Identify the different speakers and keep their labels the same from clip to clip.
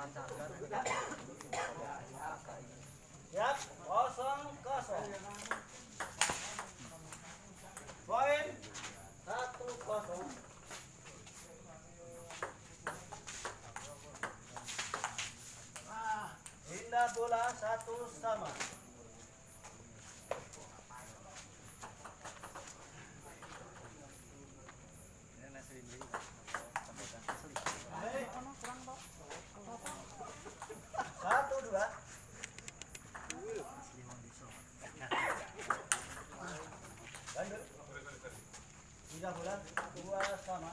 Speaker 1: Siap, kosong kosong. Poin satu kosong. Indah bola satu sama. Satu dua. Lanjut. Tiga bulan dua sama.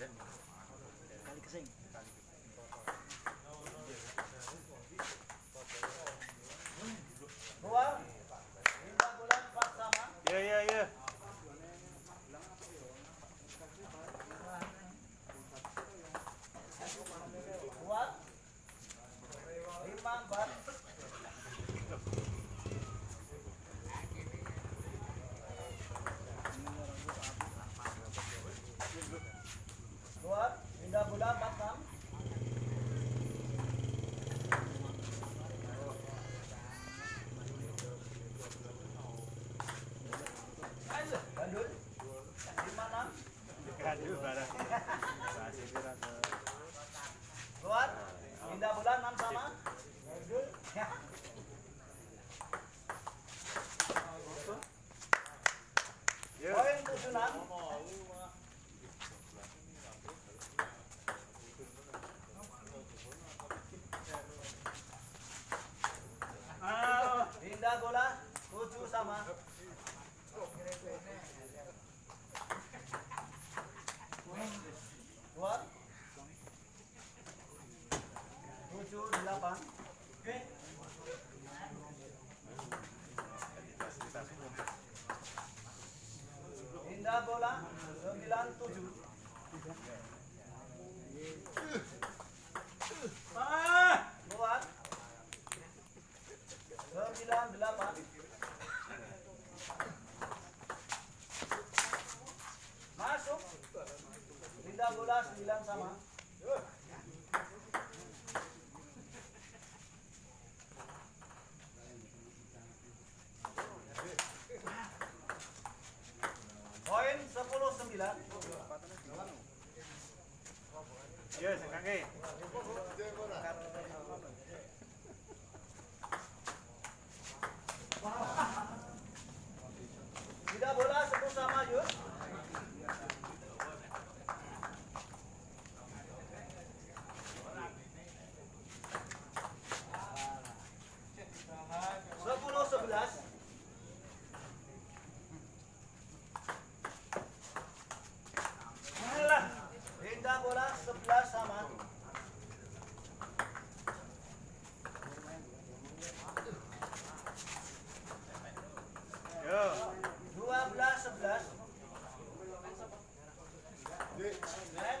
Speaker 1: then
Speaker 2: Aduh barang. Masih kira ke
Speaker 1: Kuat. Indah bola enam sama. Poin.
Speaker 2: Ah.
Speaker 1: Indah sama. Kuat. Tujuh delapan. Indah bola sembilan tujuh. Masuk. Indah bola sembilan sama. Poin sepuluh sembilan.
Speaker 2: Ya, sing.
Speaker 1: Tidak bola sepuluh sama Yus. Sepuluh sebelas. Alah, Indah bola sebelas sama.
Speaker 2: Yo.
Speaker 1: Dua belas sebelas. Net.